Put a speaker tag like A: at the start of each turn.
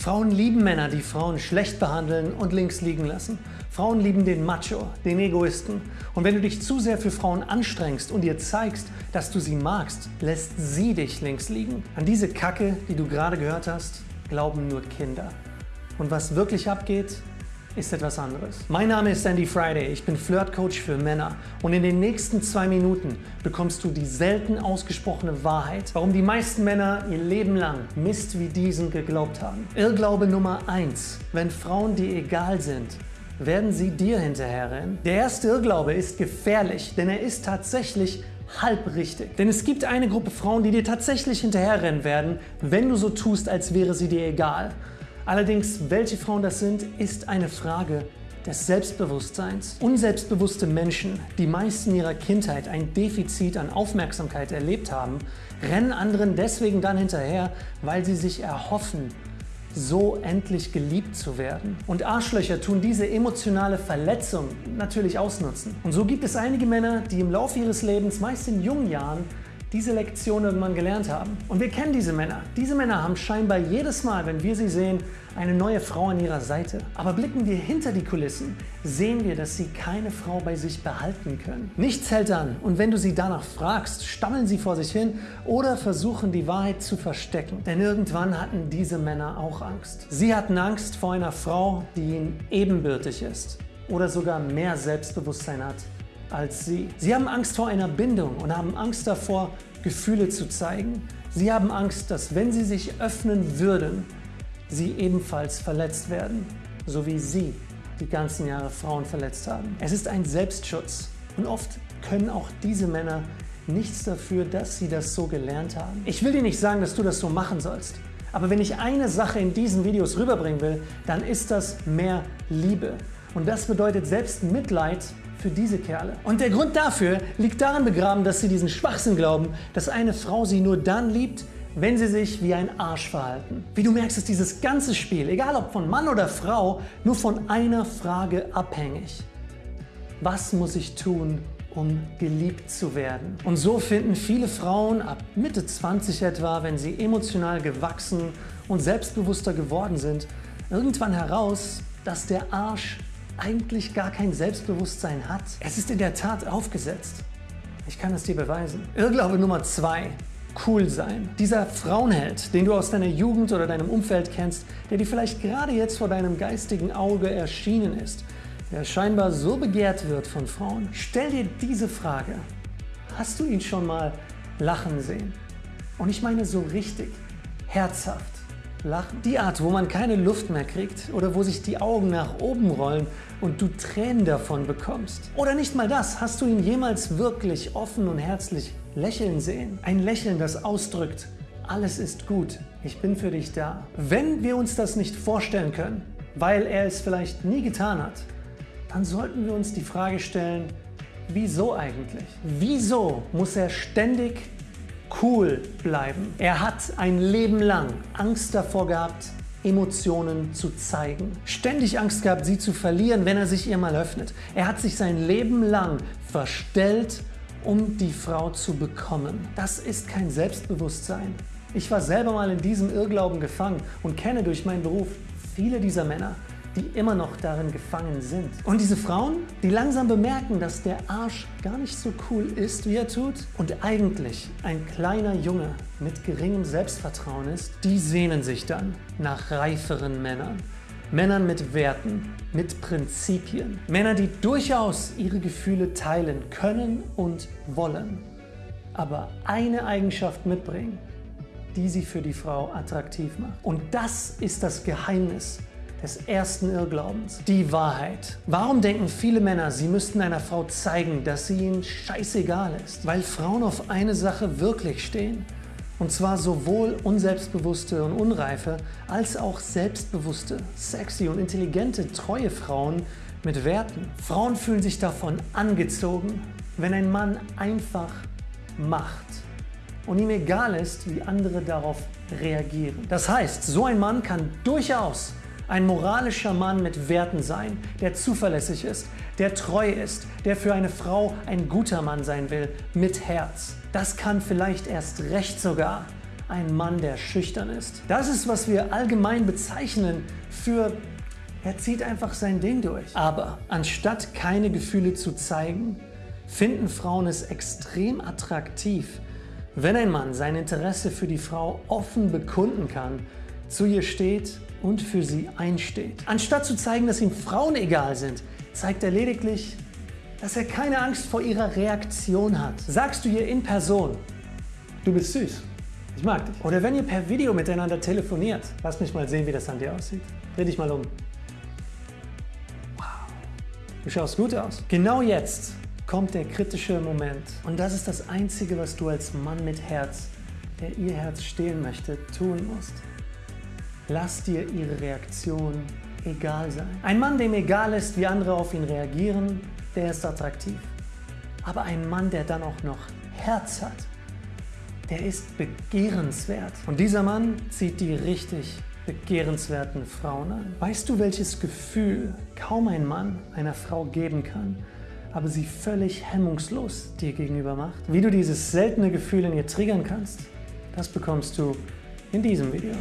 A: Frauen lieben Männer, die Frauen schlecht behandeln und links liegen lassen. Frauen lieben den Macho, den Egoisten. Und wenn du dich zu sehr für Frauen anstrengst und ihr zeigst, dass du sie magst, lässt sie dich links liegen. An diese Kacke, die du gerade gehört hast, glauben nur Kinder. Und was wirklich abgeht, ist etwas anderes. Mein Name ist Andy Friday, ich bin Flirtcoach für Männer und in den nächsten zwei Minuten bekommst du die selten ausgesprochene Wahrheit, warum die meisten Männer ihr Leben lang Mist wie diesen geglaubt haben. Irrglaube Nummer 1. Wenn Frauen dir egal sind, werden sie dir hinterherrennen. Der erste Irrglaube ist gefährlich, denn er ist tatsächlich halb richtig. Denn es gibt eine Gruppe Frauen, die dir tatsächlich hinterherrennen werden, wenn du so tust, als wäre sie dir egal. Allerdings, welche Frauen das sind, ist eine Frage des Selbstbewusstseins. Unselbstbewusste Menschen, die meist in ihrer Kindheit ein Defizit an Aufmerksamkeit erlebt haben, rennen anderen deswegen dann hinterher, weil sie sich erhoffen, so endlich geliebt zu werden. Und Arschlöcher tun diese emotionale Verletzung natürlich ausnutzen. Und so gibt es einige Männer, die im Laufe ihres Lebens, meist in jungen Jahren, diese Lektion irgendwann gelernt haben. Und wir kennen diese Männer. Diese Männer haben scheinbar jedes Mal, wenn wir sie sehen, eine neue Frau an ihrer Seite. Aber blicken wir hinter die Kulissen, sehen wir, dass sie keine Frau bei sich behalten können. Nichts hält an und wenn du sie danach fragst, stammeln sie vor sich hin oder versuchen die Wahrheit zu verstecken. Denn irgendwann hatten diese Männer auch Angst. Sie hatten Angst vor einer Frau, die ihnen ebenbürtig ist oder sogar mehr Selbstbewusstsein hat als sie. Sie haben Angst vor einer Bindung und haben Angst davor, Gefühle zu zeigen. Sie haben Angst, dass wenn sie sich öffnen würden, sie ebenfalls verletzt werden, so wie sie die ganzen Jahre Frauen verletzt haben. Es ist ein Selbstschutz und oft können auch diese Männer nichts dafür, dass sie das so gelernt haben. Ich will dir nicht sagen, dass du das so machen sollst. Aber wenn ich eine Sache in diesen Videos rüberbringen will, dann ist das mehr Liebe. Und das bedeutet selbst Mitleid für diese Kerle. Und der Grund dafür liegt darin begraben, dass sie diesen Schwachsinn glauben, dass eine Frau sie nur dann liebt, wenn sie sich wie ein Arsch verhalten. Wie du merkst, ist dieses ganze Spiel, egal ob von Mann oder Frau, nur von einer Frage abhängig. Was muss ich tun, um geliebt zu werden? Und so finden viele Frauen ab Mitte 20 etwa, wenn sie emotional gewachsen und selbstbewusster geworden sind, irgendwann heraus, dass der Arsch eigentlich gar kein Selbstbewusstsein hat. Es ist in der Tat aufgesetzt. Ich kann es dir beweisen. Irrglaube Nummer zwei. Cool sein. Dieser Frauenheld, den du aus deiner Jugend oder deinem Umfeld kennst, der dir vielleicht gerade jetzt vor deinem geistigen Auge erschienen ist, der scheinbar so begehrt wird von Frauen. Stell dir diese Frage. Hast du ihn schon mal lachen sehen? Und ich meine so richtig, herzhaft. Lachen. Die Art, wo man keine Luft mehr kriegt oder wo sich die Augen nach oben rollen und du Tränen davon bekommst. Oder nicht mal das, hast du ihn jemals wirklich offen und herzlich lächeln sehen? Ein Lächeln, das ausdrückt, alles ist gut, ich bin für dich da. Wenn wir uns das nicht vorstellen können, weil er es vielleicht nie getan hat, dann sollten wir uns die Frage stellen, wieso eigentlich? Wieso muss er ständig cool bleiben. Er hat ein Leben lang Angst davor gehabt, Emotionen zu zeigen. Ständig Angst gehabt, sie zu verlieren, wenn er sich ihr mal öffnet. Er hat sich sein Leben lang verstellt, um die Frau zu bekommen. Das ist kein Selbstbewusstsein. Ich war selber mal in diesem Irrglauben gefangen und kenne durch meinen Beruf viele dieser Männer, die immer noch darin gefangen sind. Und diese Frauen, die langsam bemerken, dass der Arsch gar nicht so cool ist, wie er tut und eigentlich ein kleiner Junge mit geringem Selbstvertrauen ist, die sehnen sich dann nach reiferen Männern. Männern mit Werten, mit Prinzipien. Männer, die durchaus ihre Gefühle teilen können und wollen, aber eine Eigenschaft mitbringen, die sie für die Frau attraktiv macht. Und das ist das Geheimnis des ersten Irrglaubens, die Wahrheit. Warum denken viele Männer, sie müssten einer Frau zeigen, dass sie ihnen scheißegal ist? Weil Frauen auf eine Sache wirklich stehen. Und zwar sowohl unselbstbewusste und unreife, als auch selbstbewusste, sexy und intelligente, treue Frauen mit Werten. Frauen fühlen sich davon angezogen, wenn ein Mann einfach macht und ihm egal ist, wie andere darauf reagieren. Das heißt, so ein Mann kann durchaus ein moralischer Mann mit Werten sein, der zuverlässig ist, der treu ist, der für eine Frau ein guter Mann sein will, mit Herz. Das kann vielleicht erst recht sogar ein Mann, der schüchtern ist. Das ist, was wir allgemein bezeichnen für er zieht einfach sein Ding durch. Aber anstatt keine Gefühle zu zeigen, finden Frauen es extrem attraktiv, wenn ein Mann sein Interesse für die Frau offen bekunden kann, zu ihr steht und für sie einsteht. Anstatt zu zeigen, dass ihm Frauen egal sind, zeigt er lediglich, dass er keine Angst vor ihrer Reaktion hat. Sagst du ihr in Person, du bist süß, ich mag dich. Oder wenn ihr per Video miteinander telefoniert, lass mich mal sehen, wie das an dir aussieht. Dreh dich mal um. Wow, du schaust gut aus. Genau jetzt kommt der kritische Moment. Und das ist das Einzige, was du als Mann mit Herz, der ihr Herz stehlen möchte, tun musst. Lass dir ihre Reaktion egal sein. Ein Mann, dem egal ist, wie andere auf ihn reagieren, der ist attraktiv. Aber ein Mann, der dann auch noch Herz hat, der ist begehrenswert. Und dieser Mann zieht die richtig begehrenswerten Frauen an. Weißt du, welches Gefühl kaum ein Mann einer Frau geben kann, aber sie völlig hemmungslos dir gegenüber macht. Wie du dieses seltene Gefühl in ihr triggern kannst, das bekommst du in diesem Video.